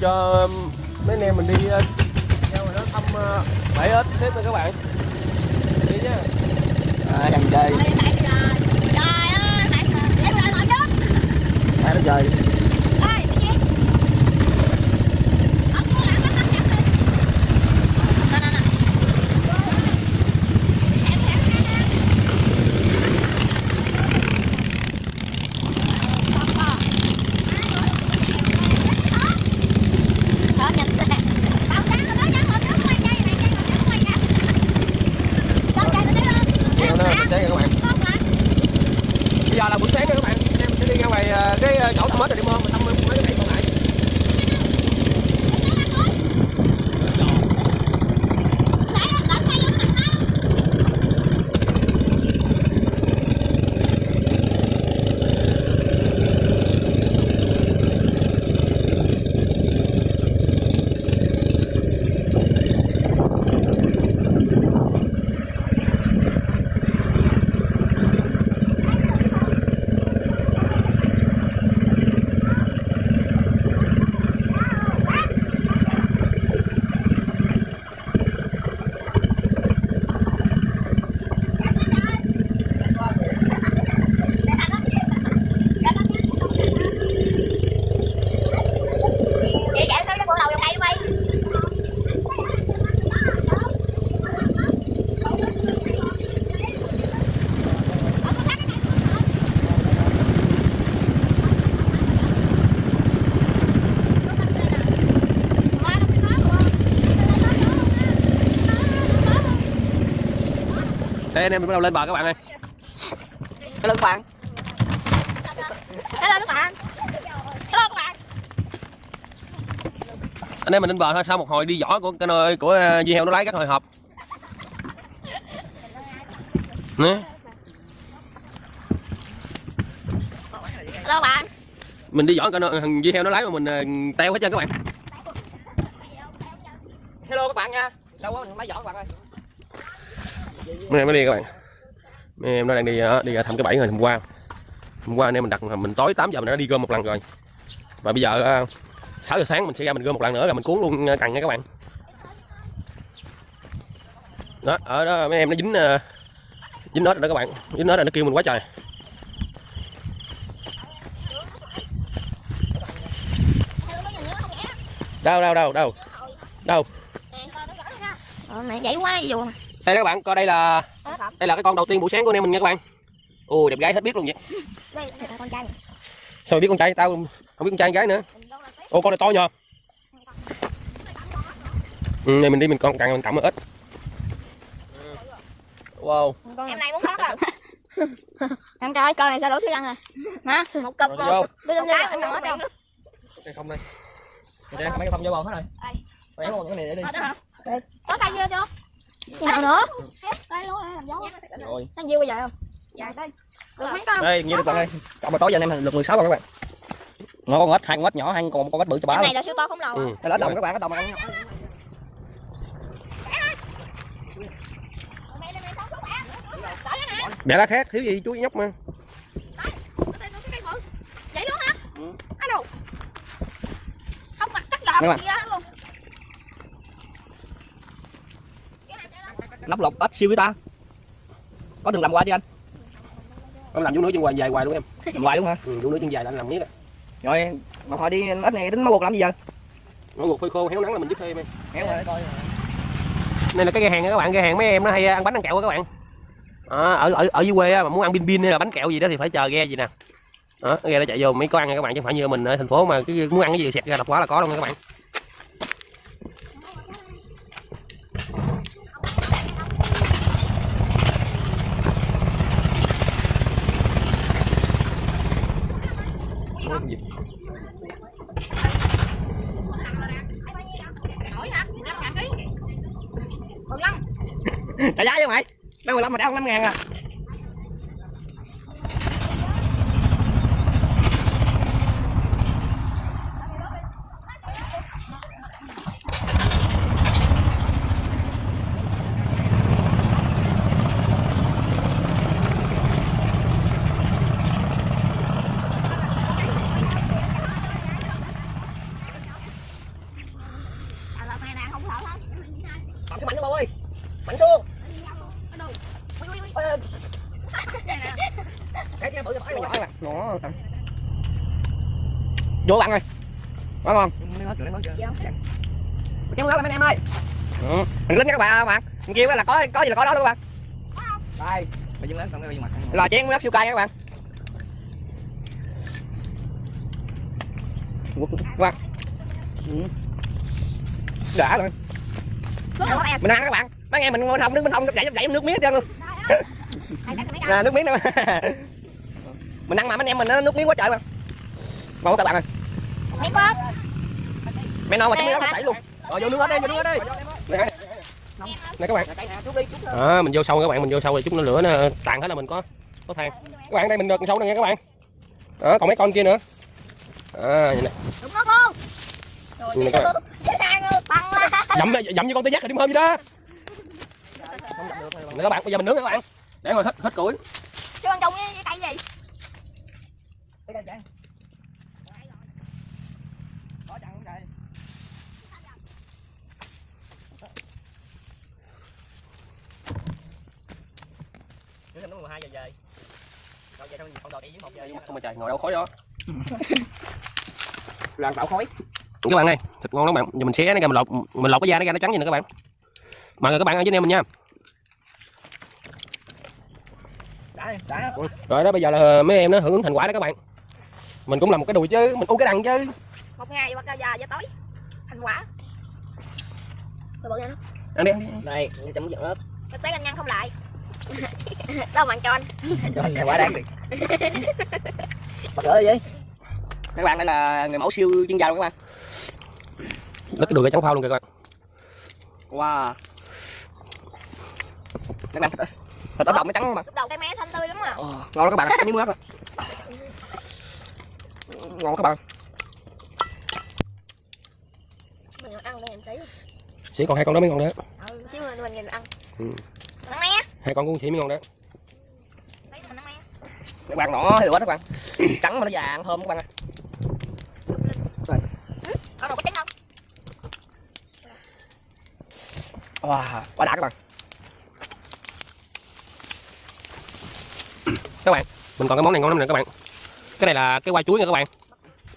cho mấy anh em mình đi ờ, theo rồi đó thăm ờ, bãi ếch tiếp nha các bạn. Đi nha. À, đang chơi Trời ơi, tại nó chơi Ơi, cái gì? Ông cô làm nó cắt chặt đi. Nè, nè, nè. Em, em, em, em. Đó, nhìn nè. Tao sáng rồi đó, dán ngồi trước, quay dây này, dây ngồi trước, quay dây. Con dây nó đi lên. Theo nó buổi sáng nha các bạn Con lại. bây giờ là buổi sáng nha các bạn. Em sẽ đi ra ngoài ờ, cái ờ, chỗ thăm ếch rồi đi mua mình thăm mấy cái này còn lại Nãy anh đợi quay vô mặt tao. Vậy vậy sao cho bộ đầu vô cây đi mày đây anh em mình bắt đầu lên bờ các bạn ơi. Hello các bạn. Hello các bạn. Hello các bạn. Anh em mình lên bờ thôi sau một hồi đi vỏ của cái nơi của ờ, dì heo nó lái các hồi hộp. Nè. Hello các bạn. Mình đi vỏ cái nơi thằng dì heo nó lái mà mình ờ, teo hết trơn các bạn. Hello. Các bạn nha. Đâu có máy giỏ các bạn ơi mấy em nó đi các bạn. Mấy em nó đang đi ờ, đi ờ, thăm cái bẫy rồi hôm qua hôm qua anh em mình đặt, mình tối 8 giờ mình đã đi gom một lần rồi. Và bây giờ ờ, 6 giờ sáng mình sẽ ra mình gom một lần nữa là mình cuốn luôn cần nha các bạn. Đó, ở đó mấy em nó dính dính nết rồi đó các bạn. Dính nết rồi nó kêu mình quá trời. Đâu đâu đâu đâu? Đâu? Mẹ dậy quá dù đây các bạn coi đây là đây là cái con đầu tiên buổi sáng của anh em mình nha các bạn. Ôi đẹp gái hết biết luôn vậy. Đây là con trai sao mày biết con trai tao? Không biết con trai con gái nữa. Ô con này to nhờ. Ừ, này mình đi mình con càng mình cầm ít. Wow. Em này muốn khóc rồi Em trai con này sao đổ xí răng rồi Hả? Một cục Rồi, một vô. Đưa lên đây em hết đâu đây không đây. Để mấy cái thông vô bồn hết rồi. Luôn cái này để đi. Có tay dưa chưa? Cái nào nữa? Tay luôn làm dấu rồi. Tay dưa bây giờ không? Dạ đây. Được mấy con? Đây như bạn ơi cộng mà tối giờ anh em lượt 16 rồi các bạn. Nó con ếch hai con ếch nhỏ hai con một con ếch bự cho bá luôn này là siêu to khổng lồ ừ. đây là đồng các bạn ếch đồng này mẹ đã khác thiếu gì chú nhóc mà. Vậy luôn hả? Ừ. Alo Không mặt cắt gọt Đúng rồi. gì hết luôn nắp lọc ếch siêu với ta. Có từng làm qua chưa anh? Ông làm chú nữa chân hoài dài hoài luôn em. Làm hoài đúng hả? Ừ, chú nữa chân dài là anh làm miết á. Rồi mà hồi đi ếch này tính máu buộc làm gì giờ? Nó ngục phơi khô héo nắng là mình giúp thêm em. Héo rồi coi đây là cái ghe hàng các bạn ghe hàng mấy em nó hay ăn bánh ăn kẹo các bạn. Đó, ở ở ở dưới quê á, mà muốn ăn pin pin hay là bánh kẹo gì đó thì phải chờ ghe gì nè. Đó ghe nó chạy vô mấy có ăn các bạn chứ không phải như mình ở thành phố mà cái muốn ăn cái gì xẹt ra đập quá là có luôn nha các bạn Ủa, cái gì? Trả giá chứ mày mấy 15 mà trả không 5 ngàn à vô bạn ơi. Ngon. Nó lên anh em ơi. Ừ. mình lính nha các bạn bạn. Mình kêu là có có gì là có đó luôn các bạn. Đây. Là chén nước siêu cay nha các bạn. Các bạn. Ừ. đã rồi. Mình ăn các bạn. Mấy em mình ngồi thông đứng bên thông chảy chảy nước miếng hết trơn luôn. À, nước miếng đâu. Mình ăn mà mấy em mình nó nước miếng quá trời mà. Ngon quá các bạn ơi Mấy con. mẹ non mà cái miếng đó hả? chảy luôn. Rồi vô nước hết đi vô nước hết đi. Nè nè các bạn. À, mình vô sâu các bạn. Mình vô sâu rồi chút nữa lửa nó tàn hết là mình có có than. Các bạn đây mình được sâu này nha các bạn. Đó còn mấy con kia nữa. À vậy nè. Đúng nó con. Rồi các bạn. Dậm dậm như con tê giác thì điểm hơn gì đó. Nè các bạn bây giờ mình nướng nè các bạn. Để rồi hết hết củi. Chưa ăn chung với với cây gì? Hai giờ về. Rồi về xong không đòi đi với một giờ không mà trời ngồi đâu khói đó. Làm tạo khói. Các bạn ơi. Thịt ngon lắm bạn. Giờ mình xé nó ra mình lột mình lột cái da nó ra nó trắng vậy nè các bạn. Mời các bạn ở với anh em mình nha. Đã đã. Rồi đó bây giờ là mấy em nó hưởng ứng thành quả đó các bạn. Mình cũng làm một cái đùi chứ mình u cái đằng chứ. Một ngày là giờ giờ tối. Thành quả. Rồi nó. ăn đi. Ăn đi Đây chấm giận ớt Cái tế anh nhân không lại. Đâu mà anh cho anh. Cho anh quả đáng đi Bắt lỡ gì Các bạn đây là người mẫu siêu chuyên gia luôn các bạn đất cái đùi cái trắng phao luôn kìa các bạn Wow Các bạn thịt ớt đồng nó trắng mà Lúc đầu cây mé thanh tươi lắm à. Ờ, Ngon lắm các bạn, miếng rồi Ngon các bạn Mình ăn đây em xí. chỉ còn hai con đó mới ngon đó Ừ, xíu mình mình nhìn ăn. Ừ. Hai con cũng chỉ mới ngon đó. Các bạn nhỏ thì quá các bạn. Trắng mà nó vàng thơm các bạn ơi Con nào có trứng không? Wow, quá đã các bạn. Các bạn mình còn cái món này ngon lắm nè các bạn. Cái này là cái qua chuối nha các bạn.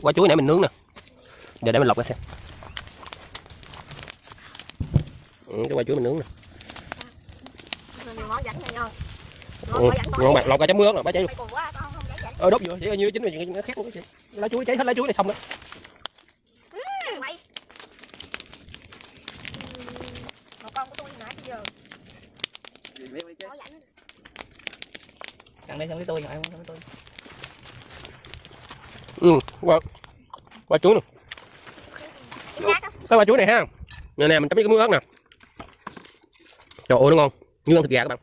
Qua chuối nãy mình nướng nè. Giờ để mình lọc ra xem. Ừ, cái qua chuối mình nướng nè Mình món rảnh này ngon. Ừ, Ngon bạn lọc ra chấm nước rồi bá cháy luôn ờ đốt vừa chỉ như chính là nó khét luôn cái chị lá chuối cháy hết lá chuối này xong đó Mày. Một con của tôi nãy giờ. Có rảnh. Ăn đây xong với tôi, ngồi ăn xong với tôi. Ừ qua qua chuối á. cái qua chuối này ha. Nè nè mình chấm với cái muối ớt nè. Trời ơi nó ngon. Như ăn thịt gà các bạn.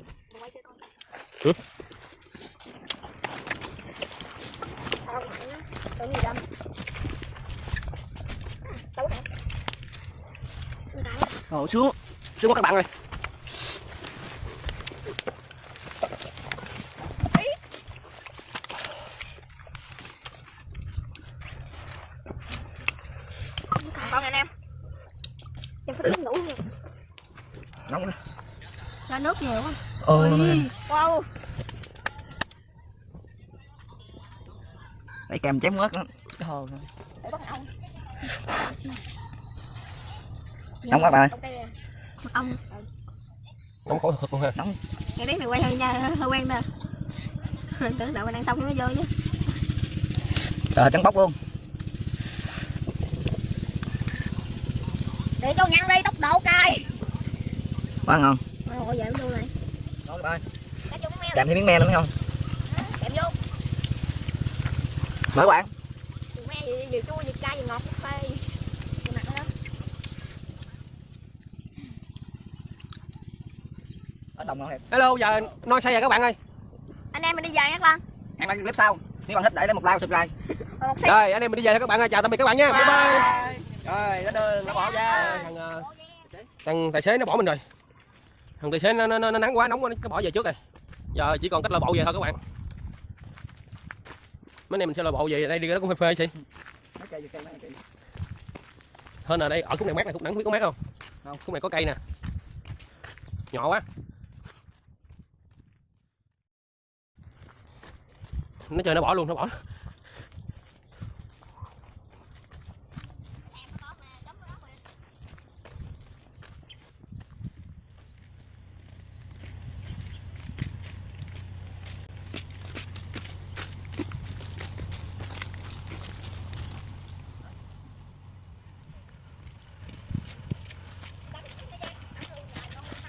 Ừ. Ồ, sướng Sướng quá các bạn ơi Con anh em. Em phải uống đủ nha. Nóng quá Cho nước nhiều quá. Ôi Wow. Để kèm chém ớt nữa Cái hồ Để bắt ông. Nóng quá bạn ơi. Mật ong. nóng khổ thật luôn ha Ngày đấy mày quay hơi nha, hơi quen nè. Mình tưởng đợi mình ăn xong mới vô chứ. Trời trắng bóc luôn Để cho nhăn đi, tốc độ cay. Quá ngon Ồ, vậy vô này. Meo. Kèm thêm miếng me nữa thấy không? Kèm vô. Mời các bạn Đường me gì vừa chua vừa cay vừa ngọt phê. Cái mặt đó. Ở đồng ngon thiệt hello giờ nói say rồi các bạn ơi. Anh em mình đi về nha các bạn. Hẹn bạn clip sau. Nếu bạn thích để lại một like và subscribe. Xí. rồi anh em mình đi về thôi các bạn ơi. Chào tạm biệt các bạn nha. Bye bye. Rồi, nó đưa, nó bỏ ra. Thằng ờ, thằng tài xế nó bỏ mình rồi thằng tài xế nó, nó, nó, nó nắng quá nóng quá nó bỏ về trước rồi giờ chỉ còn cách lội bộ về thôi các bạn. Mấy này mình sẽ lội bộ về đây đi nó cũng phê phê chơi. hơn ở đây ở khúc này mát này khúc nắng biết có mát không? Không. khúc này có cây nè. Nhỏ quá. Nó chơi nó bỏ luôn nó bỏ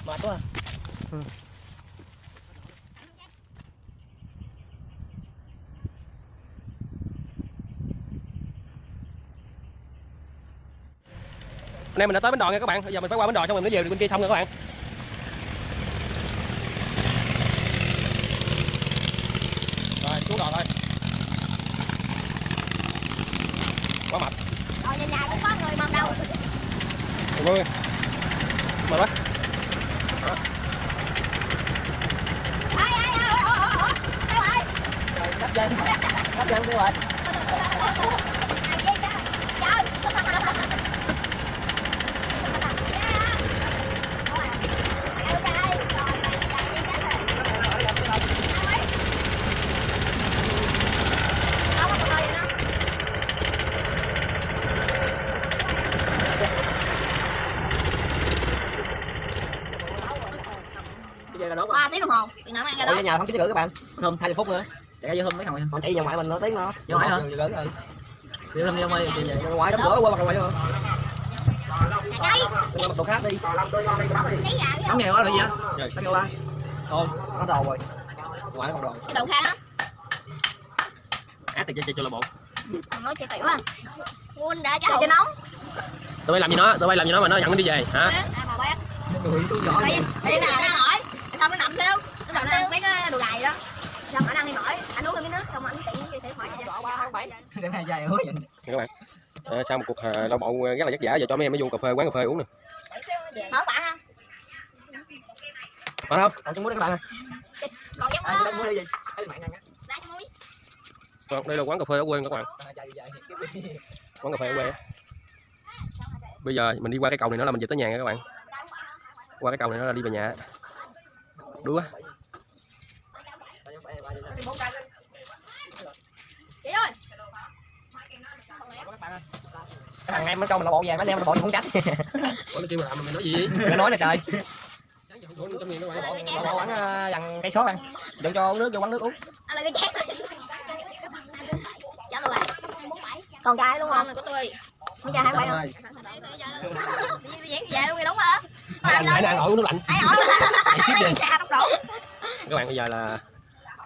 quá anh em mình đã tới bến đò nha các bạn. Bây giờ mình phải qua bến đò xong mình mới về bên kia xong rồi các bạn. Rồi xuống đò thôi. Quá mệt. Rồi nhà nhà cũng có người Ôi, ôi. mệt quá hấp dẫn. Hấp dẫn đi rồi ai vậy trời bây giờ là đốt ba tiếng đồng hồ thì nào ăn ra Ủa, đó. ở nhà không chín rưỡi các bạn. Thơm 20 phút nữa. Chạy ra vô thơm mấy hồi còn chạy vào ngoại mình nửa tiếng nữa. Vô ngoại hả? vô gửi ừ vô thơm vô ơi vô ngoại đóng cửa qua mặt ngoài vô. Cháy mặt đồ khác đi. Đóng nghèo quá rồi gì á đóng nghèo quá. Thôi nó đồ rồi. Ngoại nó còn đồ. Đầu khang á ác thì cho cho là bộ nói chơi tiểu à. Nguồn đã cho cho nóng. Tụi bay làm gì nó? Tụi bay làm gì nó mà nó dẫn nó đi về hả? À bé người xuống nhỏ đây là nó hỏi xong nó nằm theo nó nằm theo mấy cái đồ gài đó xong ở đang đi mỏi anh uống cái nước xong anh tiện chia sẻ hỏi này dài hứa vậy. Các bạn. Ờ, sau một cuộc ờ, đau bụng rất là vất vả. Giờ cho mấy em mới vô cà phê quán cà phê uống nè. Hỏi bạn không? Phải không? Còn trứng muối đó các bạn còn đó trứng muối đi gì thấy bạn ăn á Vâng, đây là quán cà phê ở quê các bạn. Dài. Quán cà phê ở quê á. bây giờ mình đi qua cái cầu này nữa là mình về tới nhà nha các bạn. Qua cái cầu này nữa là đi về nhà. Đuối quá chị ơi thằng em nó cho mình là bộ về mấy em là bộ không tránh. Ủa, nó kêu mà làm mà mày nói gì? Đừng nói nè trời. Sáng giờ không trăm nghìn các bạn bộ bộ bắn dằn cây số ăn. Đừng cho uống nước cho quán nước uống. Anh là cái chén trả lời còn trai luôn không? Này của tôi. Mấy trai hai bảy không đi diễn về luôn đi đúng hả làm đâu đang ngồi uống nước lạnh. Các bạn bây giờ là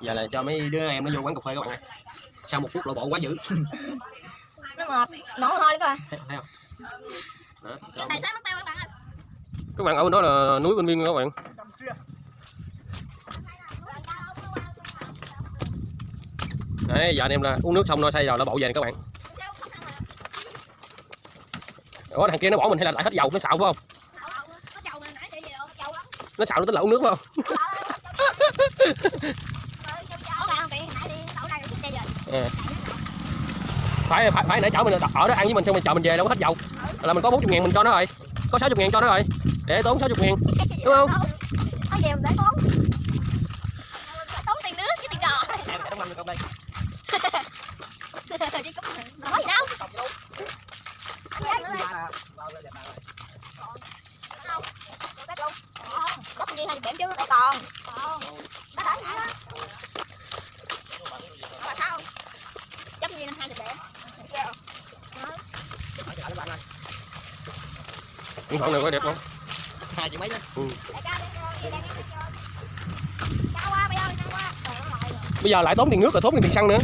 giờ là cho mấy đứa em nó vô quán cà phê các bạn ơi. Sau một phút lộ bộ quá dữ ngọt nổ thấy, không? Tài xế mất tay các bạn ơi? Các bạn ở bên đó là núi bên viên các bạn. Đấy giờ anh em là uống nước xong nó say rồi nó bộ về nè các bạn. Ủa thằng kia nó bỏ mình hay là lại hết dầu nó xạo phải không? Nó xạo nó tính là uống nước phải không phải phải phải nãy chở mình ở đó ăn với mình xong mình chờ mình về đâu có hết dầu. Là mình có 40 ngàn mình cho nó rồi. Có 60 ngàn cho nó rồi. Để tốn 60 ngàn. Đúng không? Có gì mình để tốn Phải tốn tiền nước với tiền đò em sẽ đóng năm công đây Chứ có có gì đâu Anh nhớ nữa đây. Bóc gì hay bẻm chứ đây còn còn nó đỡ nhảy đó mà sao chấp gì năm hai thịt bẻm điện thoại này có đẹp không? Hai triệu mấy đó ơi, bây giờ lại tốn tiền nước rồi tốn tiền xăng nữa